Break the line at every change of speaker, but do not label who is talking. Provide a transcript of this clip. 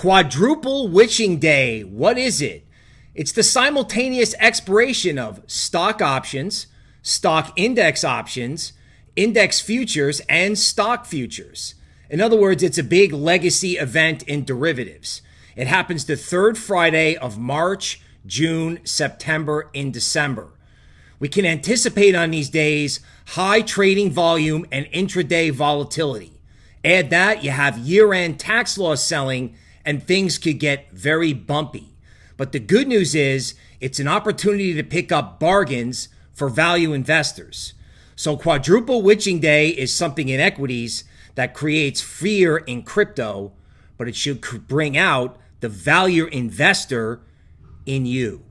Quadruple Witching Day. What is it? It's the simultaneous expiration of stock options, stock index options, index futures, and stock futures. In other words, it's a big legacy event in derivatives. It happens the third Friday of March, June, September, and December. We can anticipate on these days high trading volume and intraday volatility. Add that, you have year end tax loss selling, and things could get very bumpy. But the good news is it's an opportunity to pick up bargains for value investors. So, quadruple witching day is something in equities that creates fear in crypto, but it should bring out the value investor in you.